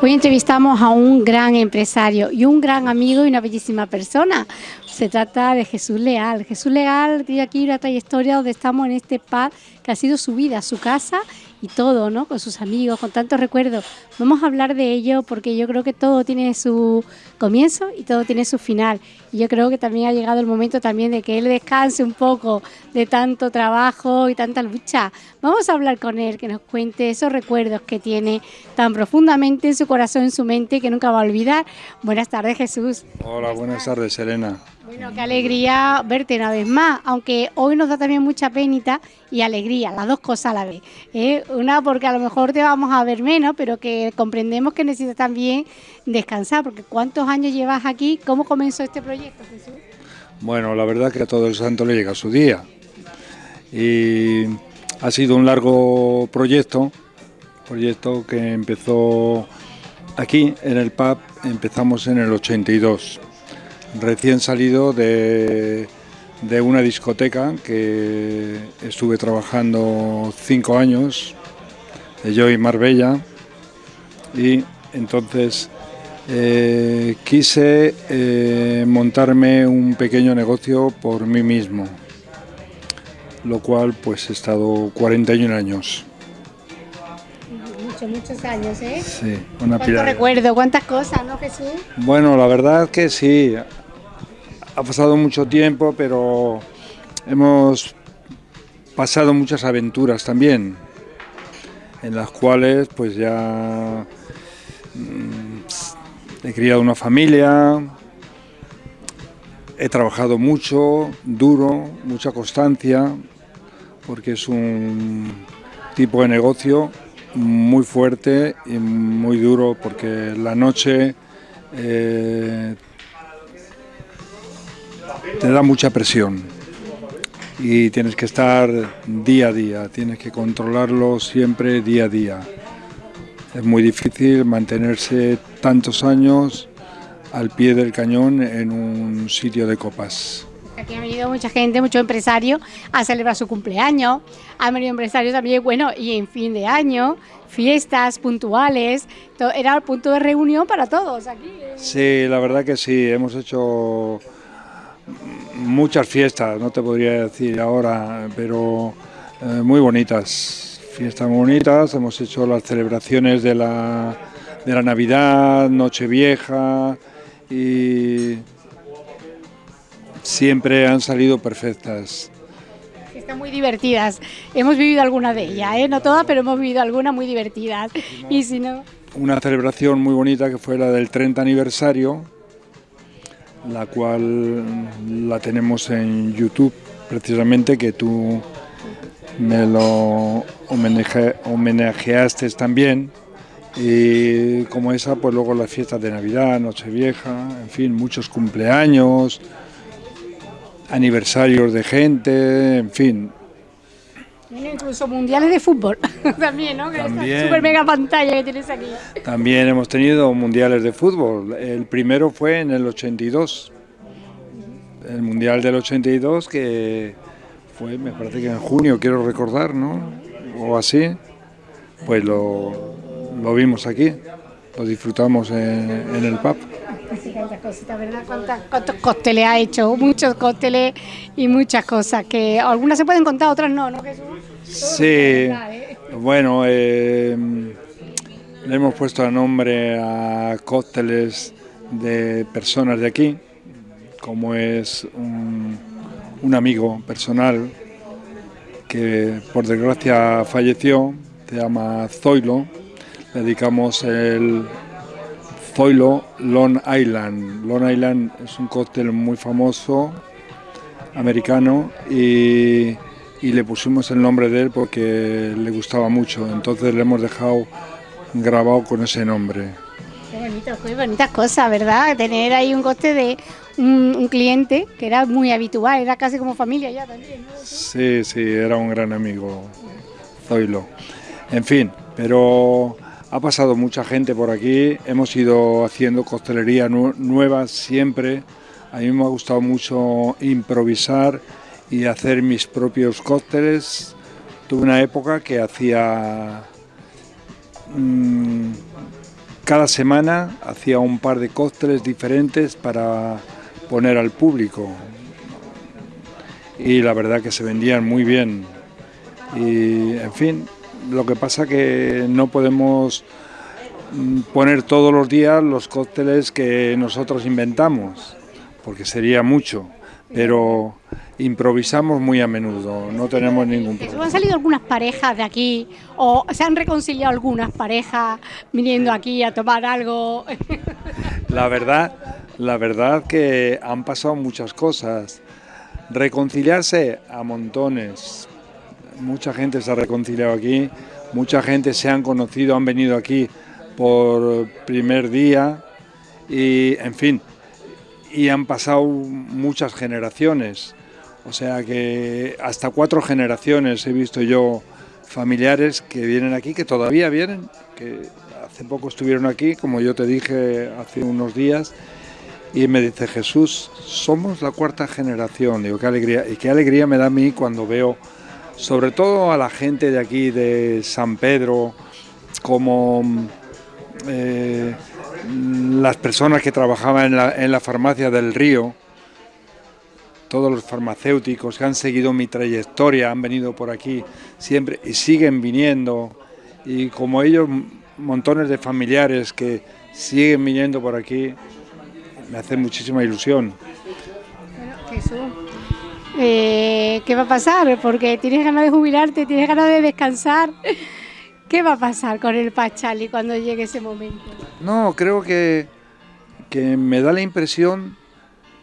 Hoy entrevistamos a un gran empresario y un gran amigo y una bellísima persona. Se trata de Jesús Leal. Jesús Leal tiene aquí una trayectoria donde estamos en este paz que ha sido su vida, su casa y todo, ¿no? Con sus amigos, con tantos recuerdos. Vamos a hablar de ello porque yo creo que todo tiene su comienzo y todo tiene su final. Y yo creo que también ha llegado el momento también de que él descanse un poco de tanto trabajo y tanta lucha. Vamos a hablar con él, que nos cuente esos recuerdos que tiene tan profundamente en su corazón, en su mente, que nunca va a olvidar. Buenas tardes, Jesús. Hola, buenas tardes, Elena. Bueno, qué alegría verte una vez más, aunque hoy nos da también mucha penita y alegría, las dos cosas a la vez. ¿eh? Una porque a lo mejor te vamos a ver menos, pero que comprendemos que necesitas también descansar, porque ¿cuántos años llevas aquí? ¿Cómo comenzó este proyecto, Jesús? Bueno, la verdad que a todo el santo le llega su día. Y ha sido un largo proyecto, proyecto que empezó aquí en el pub, empezamos en el 82 recién salido de, una discoteca que estuve trabajando cinco años, yo y Marbella, y entonces eh, quise eh, montarme un pequeño negocio por mí mismo, lo cual pues he estado 41 años. Muchos, muchos años, ¿eh? Sí, una ¿Cuánto recuerdo? ¿Cuántas cosas, no Jesús? Bueno, la verdad que sí, ha pasado mucho tiempo, pero hemos pasado muchas aventuras también, en las cuales pues ya mm, he criado una familia, he trabajado mucho, duro, mucha constancia, porque es un tipo de negocio muy fuerte y muy duro, porque la noche eh, te da mucha presión y tienes que estar día a día, tienes que controlarlo siempre día a día. Es muy difícil mantenerse tantos años al pie del cañón en un sitio de copas. Aquí ha venido mucha gente, muchos empresarios a celebrar su cumpleaños, han venido empresarios también, bueno, y en fin de año, fiestas puntuales, era el punto de reunión para todos aquí. Sí, la verdad que sí, hemos hecho muchas fiestas, no te podría decir ahora, pero eh, muy bonitas, fiestas muy bonitas, hemos hecho las celebraciones de la, de la Navidad, Nochevieja y siempre han salido perfectas. Están muy divertidas, hemos vivido alguna de ellas, ¿eh? no todas, pero hemos vivido algunas muy divertidas. Y si no... Una celebración muy bonita que fue la del 30 aniversario, la cual la tenemos en YouTube, precisamente que tú me lo homenajeaste también. Y como esa, pues luego las fiestas de Navidad, Nochevieja, en fin, muchos cumpleaños, aniversarios de gente, en fin, incluso mundiales de fútbol también, ¿no? También, super mega pantalla que tienes aquí. También hemos tenido mundiales de fútbol. El primero fue en el 82. El mundial del 82 que fue, me parece que en junio, quiero recordar, ¿no? O así. Pues lo, lo vimos aquí, lo disfrutamos en, en el pub. Sí, cositas, ¿verdad? ¿Cuántos cócteles ha hecho? Muchos cócteles y muchas cosas que algunas se pueden contar, otras no, ¿no Jesús? Sí, ¿eh? bueno, eh, le hemos puesto a nombre a cócteles de personas de aquí, como es un, un amigo personal que por desgracia falleció, se llama Zoilo, le dedicamos el Zoilo Long Island. Long Island es un cóctel muy famoso, americano, y y le pusimos el nombre de él porque le gustaba mucho, entonces le hemos dejado grabado con ese nombre. Qué bonito, qué bonitas cosas, ¿verdad? Tener ahí un coste de un, cliente que era muy habitual, era casi como familia ya también. ¿no? Sí, sí, era un gran amigo, Zoilo. En fin, pero ha pasado mucha gente por aquí, hemos ido haciendo costelería nueva siempre. A mí me ha gustado mucho improvisar y hacer mis propios cócteles. Tuve una época que hacía mm, cada semana hacía un par de cócteles diferentes para poner al público. Y la verdad que se vendían muy bien. Y en fin, lo que pasa que no podemos mm, poner todos los días los cócteles que nosotros inventamos, porque sería mucho, pero improvisamos muy a menudo, no tenemos ningún problema. ¿Han salido algunas parejas de aquí o se han reconciliado algunas parejas viniendo aquí a tomar algo? La verdad, la verdad que han pasado muchas cosas. Reconciliarse a montones. Mucha gente se ha reconciliado aquí, mucha gente se han conocido, han venido aquí por primer día y, en fin, y han pasado muchas generaciones. O sea que hasta cuatro generaciones he visto yo familiares que vienen aquí, que todavía vienen, que hace poco estuvieron aquí, como yo te dije hace unos días, y me dice Jesús, somos la cuarta generación. Digo, qué alegría. Y qué alegría me da a mí cuando veo, sobre todo a la gente de aquí, de San Pedro, como eh, las personas que trabajaban en la, en la farmacia del río, todos los farmacéuticos que han seguido mi trayectoria, han venido por aquí siempre y siguen viniendo, y como ellos, montones de familiares que siguen viniendo por aquí, me hace muchísima ilusión. Eh, ¿qué va a pasar? Porque tienes ganas de jubilarte, tienes ganas de descansar. ¿Qué va a pasar con el Pachali cuando llegue ese momento? No, creo que, que me da la impresión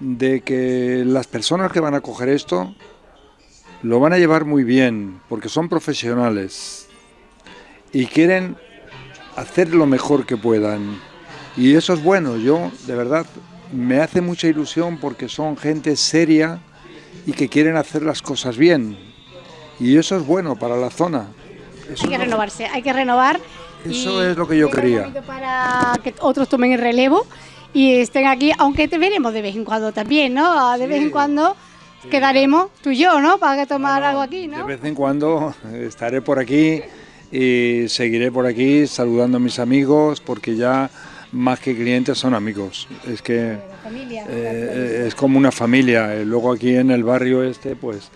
de que las personas que van a coger esto lo van a llevar muy bien, porque son profesionales y quieren hacer lo mejor que puedan. Y eso es bueno, yo de verdad me hace mucha ilusión porque son gente seria y que quieren hacer las cosas bien. Y eso es bueno para la zona. hay que renovarse, hay que renovar. Eso es lo que yo quería. Para que otros tomen el relevo y estén aquí, aunque te veremos de vez en cuando también, ¿no? De vez en cuando quedaremos tú y yo, ¿no? Para tomar algo aquí, ¿no? De vez en cuando estaré por aquí y seguiré por aquí saludando a mis amigos porque ya más que clientes son amigos. Es que eh, es como una familia. Luego aquí en el barrio este, pues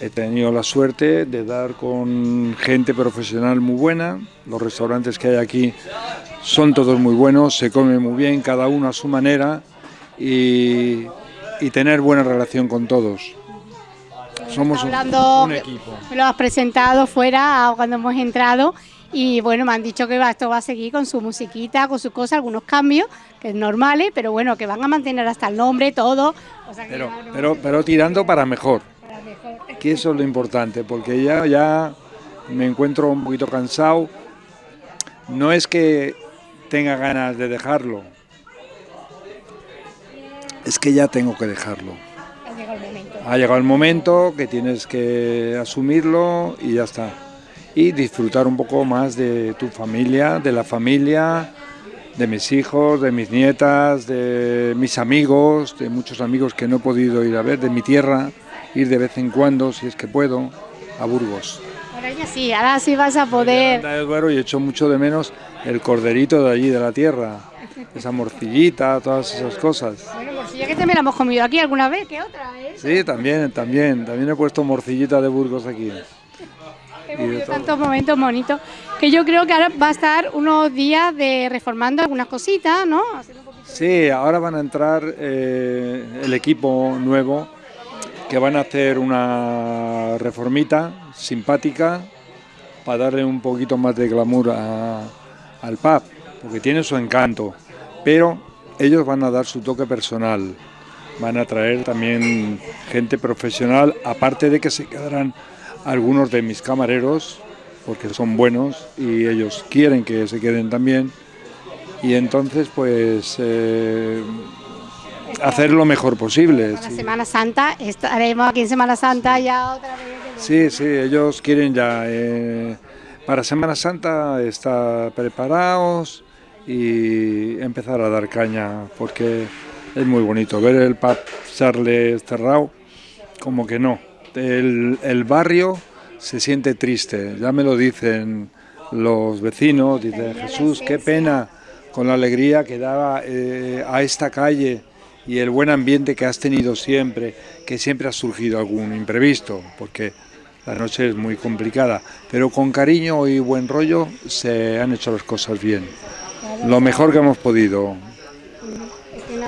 he tenido la suerte de dar con gente profesional muy buena. Los restaurantes que hay aquí son todos muy buenos, se come muy bien, cada uno a su manera y, tener buena relación con todos. Somos un, equipo. Me lo has presentado fuera cuando hemos entrado y bueno, me han dicho que esto va a seguir con su musiquita, con sus cosas, algunos cambios, que es normales, pero bueno, que van a mantener hasta el nombre, todo. pero, pero, pero tirando para mejor. Para mejor. Que eso es lo importante, porque ya, ya me encuentro un poquito cansado. No es que tenga ganas de dejarlo. Es que ya tengo que dejarlo. Ha llegado el momento. Ha llegado el momento que tienes que asumirlo y ya está. Y disfrutar un poco más de tu familia, de la familia, de mis hijos, de mis nietas, de mis amigos, de muchos amigos que no he podido ir a ver, de mi tierra, ir de vez en cuando, si es que puedo, a Burgos. Ahora ya sí, ahora sí vas a poder... y echo mucho de menos el corderito de allí, de la tierra, esa morcillita, todas esas cosas. Bueno, morcilla que también la hemos comido aquí alguna vez, ¿qué otra? Eh? Sí, también, también, también he puesto morcillita de Burgos aquí. Hemos tantos momentos bonitos que yo creo que ahora va a estar unos días de reformando algunas cositas, ¿no? Sí, ahora van a entrar eh, el equipo nuevo que van a hacer una reformita simpática para darle un poquito más de glamour a, al pub, porque tiene su encanto, pero ellos van a dar su toque personal, van a traer también gente profesional, aparte de que se quedarán algunos de mis camareros, porque son buenos y ellos quieren que se queden también, y entonces pues eh, hacer lo mejor posible. Para Semana Santa, estaremos aquí en Semana Santa ya otra vez. Sí, sí, ellos quieren ya... Eh, para Semana Santa estar preparados y empezar a dar caña, porque es muy bonito ver el pub Charles cerrado, como que no. El, el, barrio se siente triste, ya me lo dicen los vecinos, dice Jesús, qué pena, con la alegría que daba eh, a esta calle y el buen ambiente que has tenido siempre, que siempre ha surgido algún imprevisto, porque la noche es muy complicada, pero con cariño y buen rollo se han hecho las cosas bien. Lo mejor que hemos podido.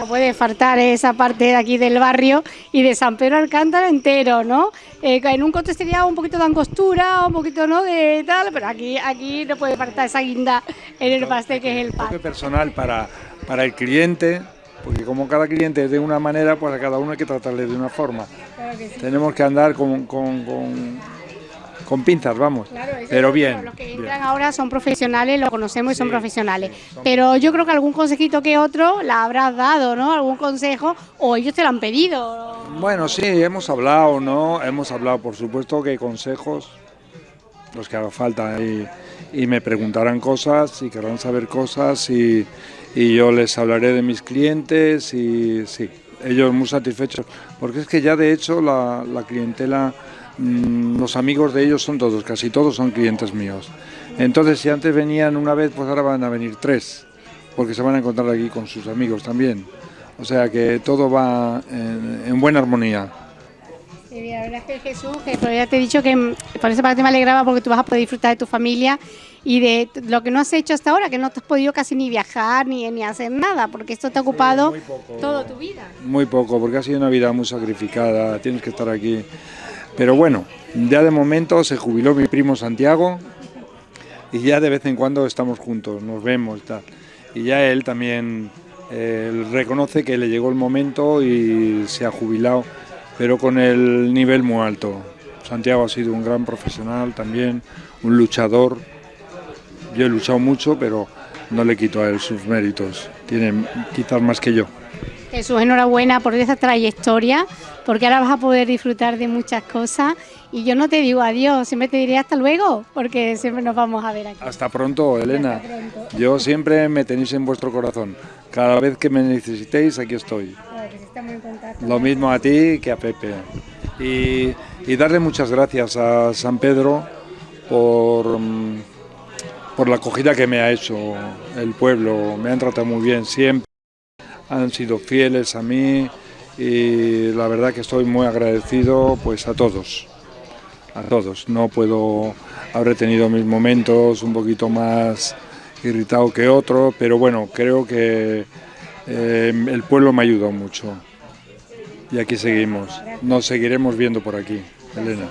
Que no puede faltar esa parte de aquí del barrio y de San Pedro Alcántara entero, ¿no? Eh, en un contexto sería un poquito de angostura, un poquito ¿no? de tal, pero aquí, aquí no puede faltar esa guinda en el pastel que es el pan. personal para, para el cliente, porque como cada cliente es de una manera, pues a cada uno hay que tratarle de una forma. Tenemos que andar con, con, con, pinzas, vamos, pero bien. Los que entran ahora son profesionales, lo conocemos y son profesionales. pero yo creo que algún consejito que otro la habrás dado, ¿no? Algún consejo, o ellos te lo han pedido. Bueno, sí, hemos hablado, ¿no? Hemos hablado, por supuesto que consejos, los que haga falta, y, y me preguntarán cosas y querrán saber cosas y y yo les hablaré de mis clientes y sí, ellos muy satisfechos, porque es que ya de hecho la, clientela, los amigos de ellos son todos, casi todos son clientes míos. Entonces si antes venían una vez, pues ahora van a venir tres, porque se van a encontrar aquí con sus amigos también. O sea que todo va en, buena armonía. Sí, la verdad es que Jesús, que ya te he dicho que mm, por esa parte me alegraba porque tú vas a poder disfrutar de tu familia y de lo que no has hecho hasta ahora, que no te has podido casi ni viajar ni, ni hacer nada, porque esto te ha ocupado toda tu vida. Muy poco, porque ha sido una vida muy sacrificada, tienes que estar aquí. Pero bueno, ya de momento se jubiló mi primo Santiago y ya de vez en cuando estamos juntos, nos vemos y tal. Y ya él también reconoce que le llegó el momento y se ha jubilado, pero con el nivel muy alto. Santiago ha sido un gran profesional también, un luchador, yo he luchado mucho, pero no le quito a él sus méritos. Tiene quizás más que yo. Jesús, enhorabuena por esa trayectoria, porque ahora vas a poder disfrutar de muchas cosas. Y yo no te digo adiós, siempre te diré hasta luego, porque siempre nos vamos a ver aquí. Hasta pronto, Elena. Yo siempre me tenéis en vuestro corazón. Cada vez que me necesitéis, aquí estoy. Lo mismo a ti que a Pepe. Y, y darle muchas gracias a San Pedro por mm, por la acogida que me ha hecho el pueblo, me han tratado muy bien siempre, han sido fieles a mí y la verdad que estoy muy agradecido pues a todos, a todos. No puedo, haber tenido mis momentos un poquito más irritado que otros, pero bueno, creo que eh, el pueblo me ayudado mucho y aquí seguimos, nos seguiremos viendo por aquí, Elena.